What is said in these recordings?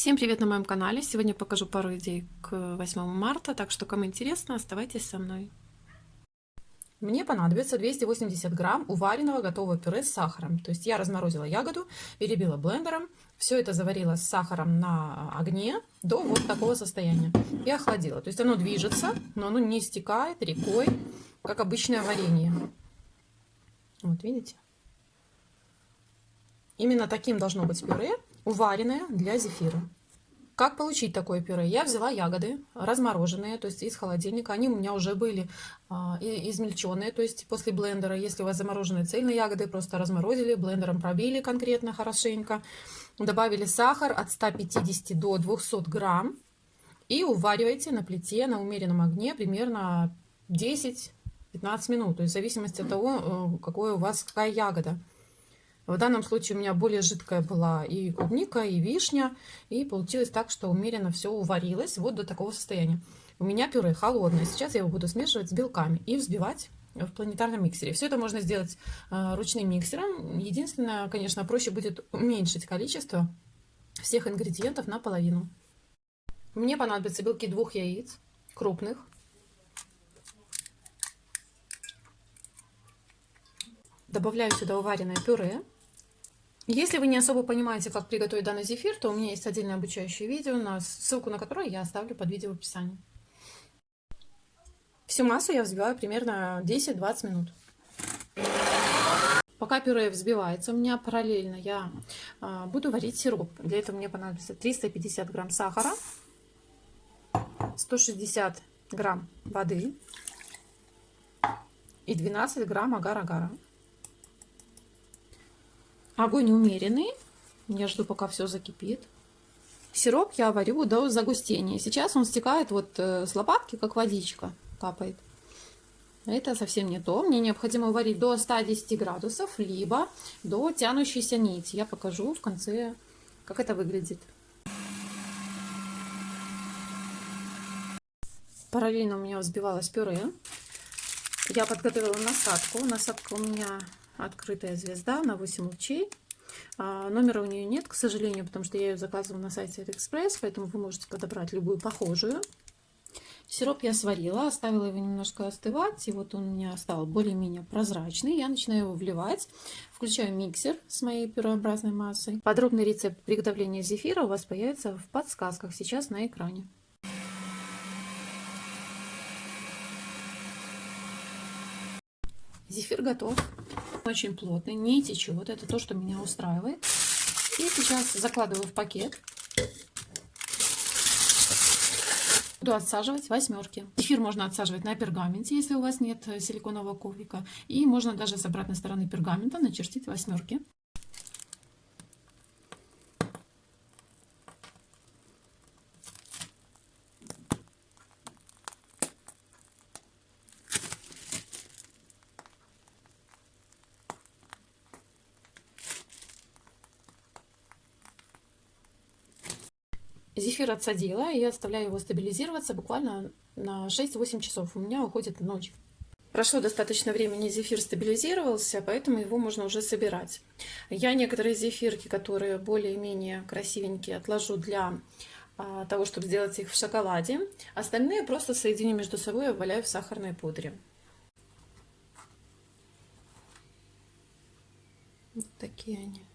Всем привет на моем канале! Сегодня покажу пару идей к 8 марта, так что кому интересно, оставайтесь со мной. Мне понадобится 280 грамм уваренного готового пюре с сахаром. То есть я разморозила ягоду, перебила блендером, все это заварила с сахаром на огне до вот такого состояния и охладила. То есть оно движется, но оно не стекает рекой, как обычное варенье. Вот видите? Именно таким должно быть пюре, уваренное для зефира. Как получить такое пюре? Я взяла ягоды размороженные, то есть из холодильника. Они у меня уже были а, измельченные, то есть после блендера. Если у вас замороженные цельные ягоды, просто разморозили, блендером пробили конкретно хорошенько. Добавили сахар от 150 до 200 грамм. И уваривайте на плите на умеренном огне примерно 10-15 минут. То есть в зависимости от того, э, какой у вас какая ягода. В данном случае у меня более жидкая была и клубника, и вишня. И получилось так, что умеренно все уварилось вот до такого состояния. У меня пюре холодное. Сейчас я его буду смешивать с белками и взбивать в планетарном миксере. Все это можно сделать э, ручным миксером. Единственное, конечно, проще будет уменьшить количество всех ингредиентов наполовину. Мне понадобятся белки двух яиц, крупных. Добавляю сюда уваренное пюре. Если вы не особо понимаете, как приготовить данный зефир, то у меня есть отдельное обучающее видео, на ссылку на которое я оставлю под видео в описании. Всю массу я взбиваю примерно 10-20 минут. Пока пюре взбивается, у меня параллельно я а, буду варить сироп. Для этого мне понадобится 350 грамм сахара, 160 грамм воды и 12 грамм агар-агара. Огонь умеренный. Я жду, пока все закипит. Сироп я варю до загустения. Сейчас он стекает вот э, с лопатки, как водичка капает. Это совсем не то. Мне необходимо варить до 110 градусов, либо до тянущейся нити. Я покажу в конце, как это выглядит. Параллельно у меня взбивалось пюре. Я подготовила насадку. Насадка у меня открытая звезда на 8 лучей. А, номера у нее нет, к сожалению, потому что я ее заказывала на сайте AliExpress, поэтому вы можете подобрать любую похожую. Сироп я сварила, оставила его немножко остывать, и вот он у меня стал более-менее прозрачный. Я начинаю его вливать, включаю миксер с моей пюреобразной массой. Подробный рецепт приготовления зефира у вас появится в подсказках сейчас на экране. Зефир готов очень плотный, не течет. Это то, что меня устраивает. И сейчас закладываю в пакет. Буду отсаживать восьмерки. Эфир можно отсаживать на пергаменте, если у вас нет силиконового коврика. И можно даже с обратной стороны пергамента начертить восьмерки. Зефир отсадила и оставляю его стабилизироваться буквально на 6-8 часов. У меня уходит ночь. Прошло достаточно времени, зефир стабилизировался, поэтому его можно уже собирать. Я некоторые зефирки, которые более-менее красивенькие, отложу для а, того, чтобы сделать их в шоколаде. Остальные просто соединю между собой и валяю в сахарной пудре. Вот такие они.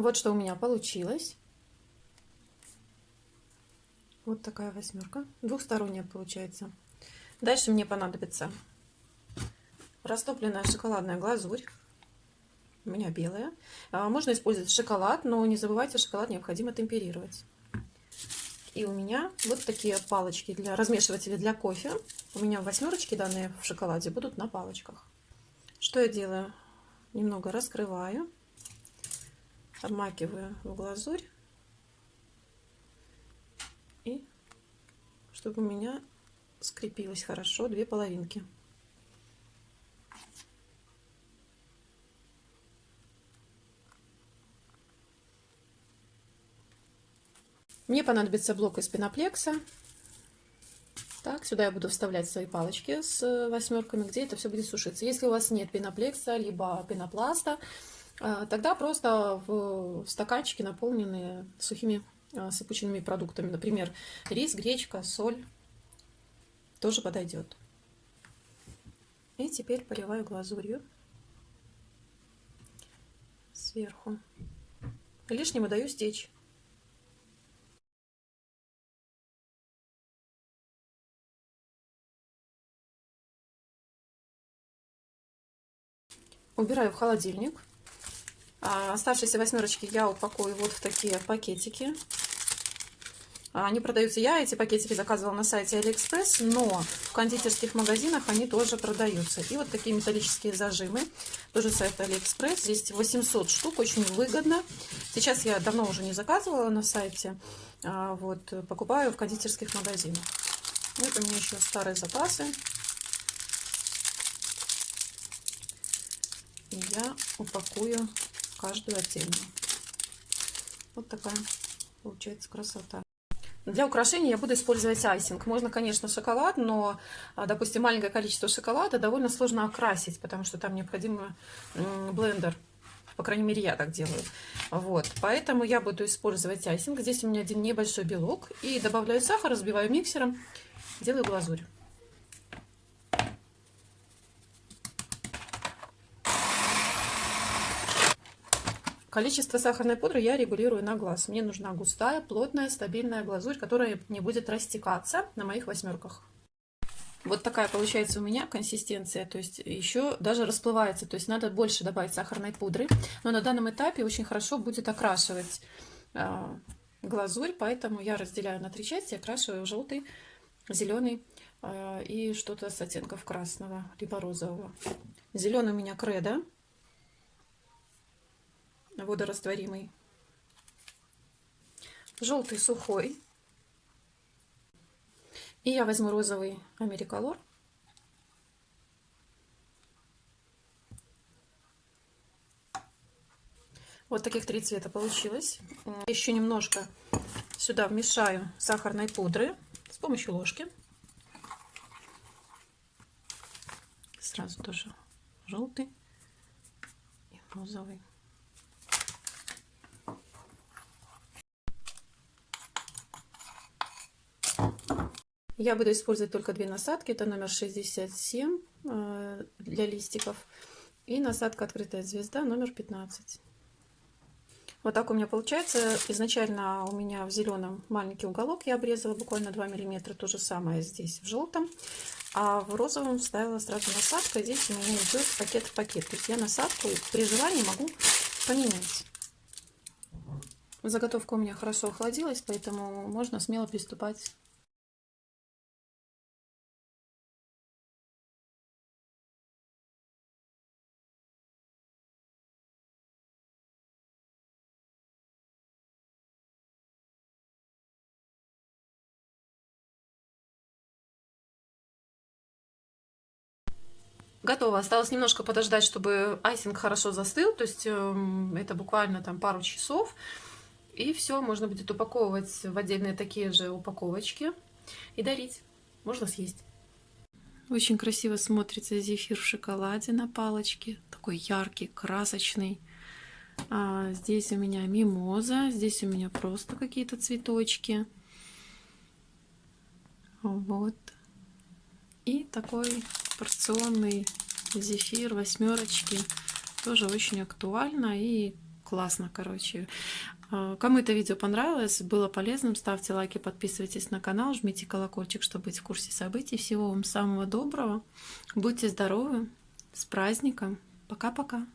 Вот что у меня получилось. Вот такая восьмерка. Двухсторонняя получается. Дальше мне понадобится растопленная шоколадная глазурь. У меня белая. А, можно использовать шоколад, но не забывайте, шоколад необходимо темперировать. И у меня вот такие палочки для размешивателя для кофе. У меня восьмерочки данные в шоколаде будут на палочках. Что я делаю? Немного раскрываю обмакиваю в глазурь. И чтобы у меня скрепилось хорошо две половинки. Мне понадобится блок из пеноплекса. Так, сюда я буду вставлять свои палочки с восьмерками, где это все будет сушиться. Если у вас нет пеноплекса, либо пенопласта, тогда просто в стаканчики, наполненные сухими а, сыпучими продуктами. Например, рис, гречка, соль тоже подойдет. И теперь поливаю глазурью сверху. Лишнему даю стечь. Убираю в холодильник. А оставшиеся восьмерочки я упакую вот в такие пакетики. Они продаются, я эти пакетики заказывала на сайте Алиэкспресс, но в кондитерских магазинах они тоже продаются. И вот такие металлические зажимы, тоже сайт Алиэкспресс, здесь 800 штук, очень выгодно. Сейчас я давно уже не заказывала на сайте, а вот, покупаю в кондитерских магазинах. Вот у меня еще старые запасы. И я упакую каждую отдельно. Вот такая получается красота. Для украшения я буду использовать айсинг. Можно, конечно, шоколад, но, а, допустим, маленькое количество шоколада довольно сложно окрасить, потому что там необходим блендер. По крайней мере, я так делаю. Вот. Поэтому я буду использовать айсинг. Здесь у меня один небольшой белок. И добавляю сахар, разбиваю миксером, делаю глазурь. Количество сахарной пудры я регулирую на глаз. Мне нужна густая, плотная, стабильная глазурь, которая не будет растекаться на моих восьмерках. Вот такая получается у меня консистенция, то есть еще даже расплывается, то есть надо больше добавить сахарной пудры, но на данном этапе очень хорошо будет окрашивать э, глазурь, поэтому я разделяю на три части, окрашиваю желтый, зеленый э, и что-то с оттенков красного, либо розового. Зеленый у меня кредо, водорастворимый. Желтый сухой. И я возьму розовый Америколор. Вот таких три цвета получилось. Еще немножко сюда вмешаю сахарной пудры с помощью ложки. Сразу тоже желтый и розовый. Я буду использовать только две насадки. Это номер 67 э, для листиков. И насадка открытая звезда номер 15. Вот так у меня получается. Изначально у меня в зеленом маленький уголок я обрезала буквально 2 миллиметра. То же самое здесь в желтом. А в розовом вставила сразу насадка. Здесь у меня идет пакет в пакет. То есть я насадку при желании могу поменять. Заготовка у меня хорошо охладилась, поэтому можно смело приступать Готово. Осталось немножко подождать, чтобы айсинг хорошо застыл. То есть э, это буквально там пару часов. И все, можно будет упаковывать в отдельные такие же упаковочки и дарить. Можно съесть. Очень красиво смотрится зефир в шоколаде на палочке. Такой яркий, красочный. А здесь у меня мимоза. Здесь у меня просто какие-то цветочки. Вот. И такой порционный зефир восьмерочки. Тоже очень актуально и классно, короче. А, кому это видео понравилось, было полезным, ставьте лайки, подписывайтесь на канал, жмите колокольчик, чтобы быть в курсе событий. Всего вам самого доброго. Будьте здоровы. С праздником. Пока-пока.